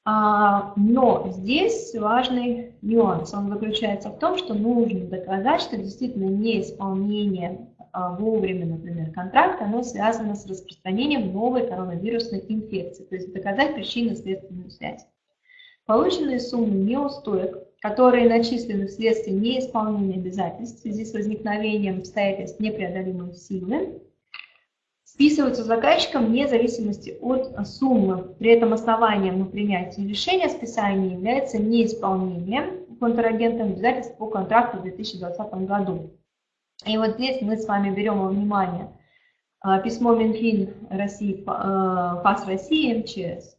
А, но здесь важный нюанс. Он заключается в том, что нужно доказать, что действительно неисполнение а, вовремя, например, контракта, оно связано с распространением новой коронавирусной инфекции, то есть доказать причинно-следственную связь. Полученные суммы неустоек, которые начислены вследствие неисполнения обязательств в связи с возникновением обстоятельств непреодолимой силы, списываются заказчиком вне зависимости от суммы. При этом основанием на принятие решения о списании является неисполнение контрагентом обязательств по контракту в 2020 году. И вот здесь мы с вами берем во внимание а, письмо Минфин России, а, ФАС России, МЧС.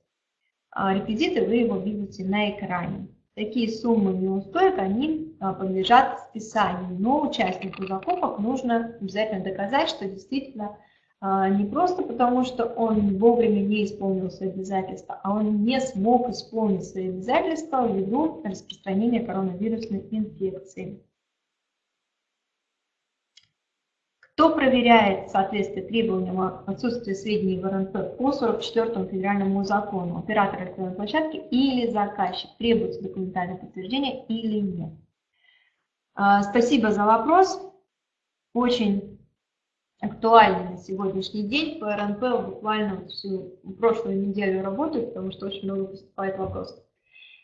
А, реквизиты вы его видите на экране. Такие суммы неустоек, они подлежат списанию, но участнику закупок нужно обязательно доказать, что действительно а, не просто потому, что он вовремя не исполнил свои обязательства, а он не смог исполнить свои обязательства ввиду распространения коронавирусной инфекции. Кто проверяет соответствие требованиям отсутствия сведений в РНП по 44 федеральному закону? Оператор электронной площадки или заказчик? Требуется документальное подтверждение или нет? А, спасибо за вопрос. Очень актуальны на сегодняшний день. По РНП буквально всю прошлую неделю работаю, потому что очень много поступает вопросов.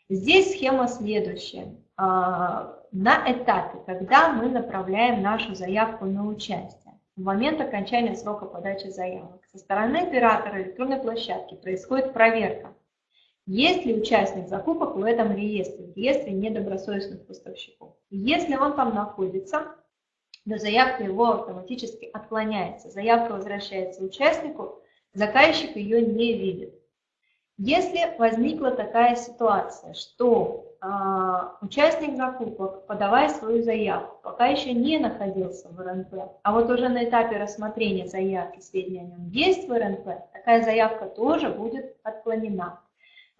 Здесь схема следующая. А, на этапе, когда мы направляем нашу заявку на участие, в момент окончания срока подачи заявок, со стороны оператора электронной площадки происходит проверка, есть ли участник закупок в этом реестре, в реестре недобросовестных поставщиков. Если он там находится, но заявка его автоматически отклоняется. Заявка возвращается участнику, заказчик ее не видит. Если возникла такая ситуация, что участник закупок, подавая свою заявку, пока еще не находился в РНП, а вот уже на этапе рассмотрения заявки сведения о нем есть в РНП, такая заявка тоже будет отклонена.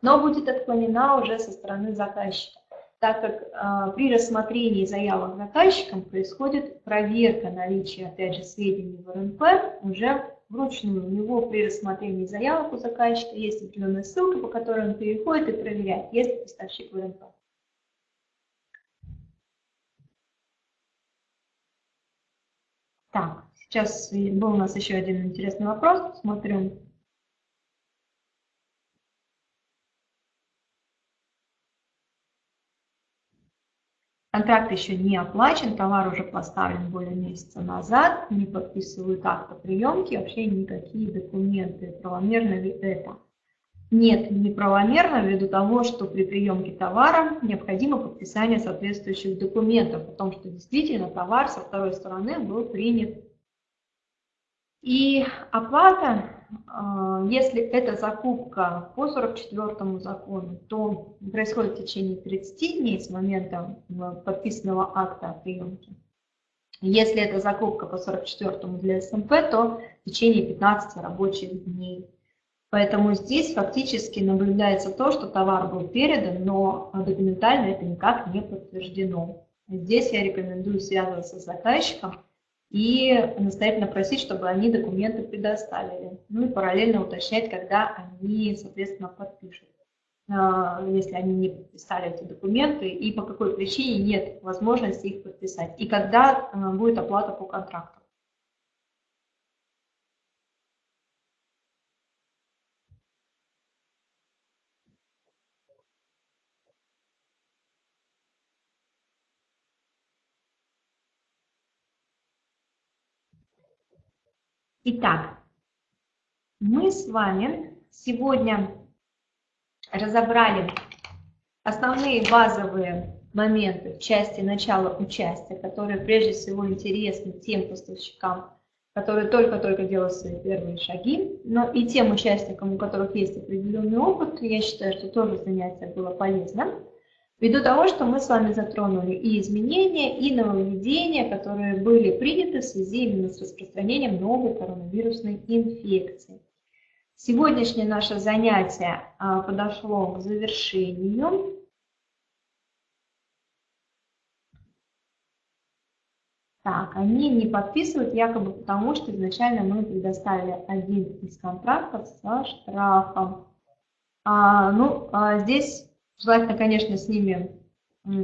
Но будет отклонена уже со стороны заказчика так как э, при рассмотрении заявок заказчиком происходит проверка наличия, опять же, сведений в РНП уже вручную. У него при рассмотрении заявок у заказчика есть определенная ссылка, по которой он переходит и проверяет, есть ли поставщик в РНП. Так, сейчас был у нас еще один интересный вопрос. Смотрим Контракт еще не оплачен, товар уже поставлен более месяца назад, не подписывают акт о приемке, вообще никакие документы. Правомерно ли это? Нет, неправомерно ввиду того, что при приемке товара необходимо подписание соответствующих документов о том, что действительно товар со второй стороны был принят. И оплата а, если это закупка по 44 закону, то происходит в течение 30 дней с момента подписанного акта о приемке. Если это закупка по 44 для СМП, то в течение 15 рабочих дней. Поэтому здесь фактически наблюдается то, что товар был передан, но документально это никак не подтверждено. Здесь я рекомендую связываться с заказчиком и настоятельно просить, чтобы они документы предоставили. Ну и параллельно уточнять, когда они, соответственно, подпишут, а, если они не подписали эти документы, и по какой причине нет возможности их подписать, и когда а, будет оплата по контракту. Итак, мы с вами сегодня разобрали основные базовые моменты в части начала участия, которые прежде всего интересны тем поставщикам, которые только-только делают свои первые шаги, но и тем участникам, у которых есть определенный опыт, я считаю, что тоже занятие было полезным. Ввиду того, что мы с вами затронули и изменения, и нововведения, которые были приняты в связи именно с распространением новой коронавирусной инфекции. Сегодняшнее наше занятие а, подошло к завершению. Так, они не подписывают якобы потому, что изначально мы предоставили один из контрактов со штрафом. А, ну, а здесь Желательно, конечно, с ними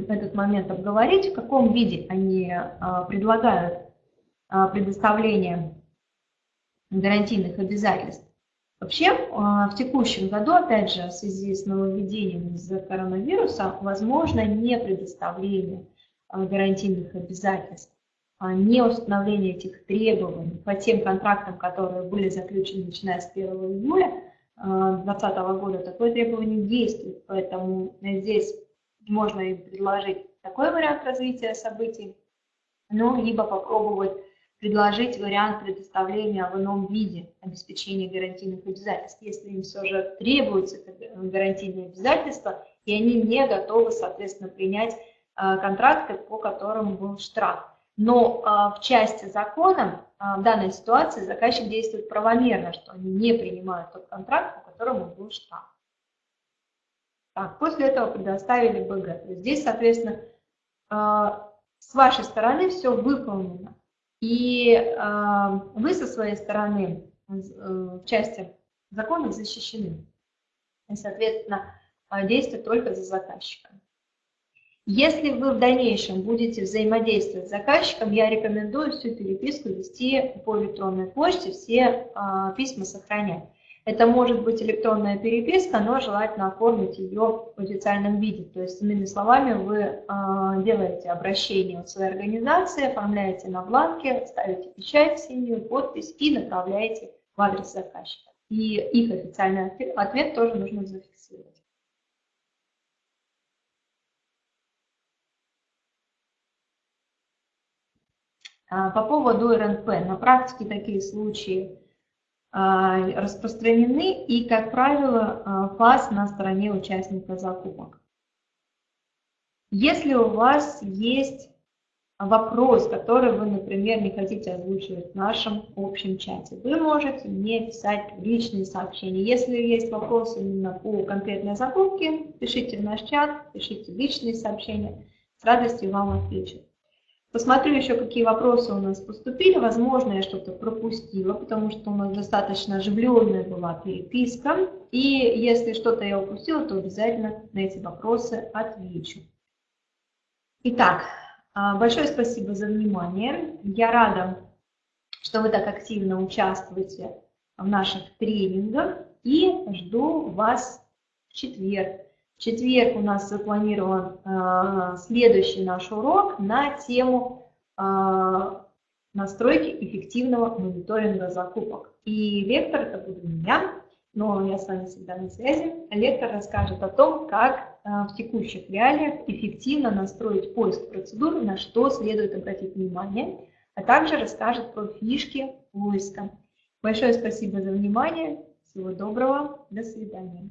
этот момент обговорить, в каком виде они а, предлагают а, предоставление гарантийных обязательств. Вообще, а, в текущем году, опять же, в связи с нововведением из-за коронавируса, возможно не предоставление гарантийных обязательств, не установление этих требований по тем контрактам, которые были заключены начиная с 1 июля, 2020 года такое требование действует, поэтому здесь можно и предложить такой вариант развития событий, ну, либо попробовать предложить вариант предоставления в ином виде обеспечения гарантийных обязательств, если им все же требуется гарантийные обязательства, и они не готовы, соответственно, принять а, контракты, по которым был штраф. Но а, в части закона а, в данной ситуации заказчик действует правомерно, что они не принимают тот контракт, по которому был штраф. Так, после этого предоставили БГ. Здесь, соответственно, а, с вашей стороны все выполнено. И вы со своей стороны э, в части закона защищены. И, соответственно, действует только за заказчиком. Если вы в дальнейшем будете взаимодействовать с заказчиком, я рекомендую всю переписку вести по электронной почте, все а, письма сохранять. Это может быть электронная переписка, но желательно оформить ее в официальном виде. То есть, иными словами, вы а, делаете обращение в своей организации, оформляете на бланке, ставите печать синюю, подпись и направляете в адрес заказчика. И их официальный ответ тоже нужно зафиксировать. А, по поводу РНП. На практике такие случаи а, распространены и, как правило, а, ФАС на стороне участника закупок. Если у вас есть вопрос, который вы, например, не хотите озвучивать в нашем общем чате, вы можете мне писать личные сообщения. Если есть вопросы именно по конкретной закупке, пишите в наш чат, пишите личные сообщения, с радостью вам отвечу. Посмотрю еще, какие вопросы у нас поступили. Возможно, я что-то пропустила, потому что у нас достаточно оживленная была переписка. И если что-то я упустила, то обязательно на эти вопросы отвечу. Итак, а, большое спасибо за внимание. Я рада, что вы так активно участвуете в наших тренингах и жду вас в четверг Четверг у нас запланирован э, следующий наш урок на тему э, настройки эффективного мониторинга закупок. И лектор это буду я, но я с вами всегда на связи. Лектор расскажет о том, как э, в текущих реалиях эффективно настроить поиск процедур, на что следует обратить внимание, а также расскажет про фишки поиска. Большое спасибо за внимание. Всего доброго. До свидания.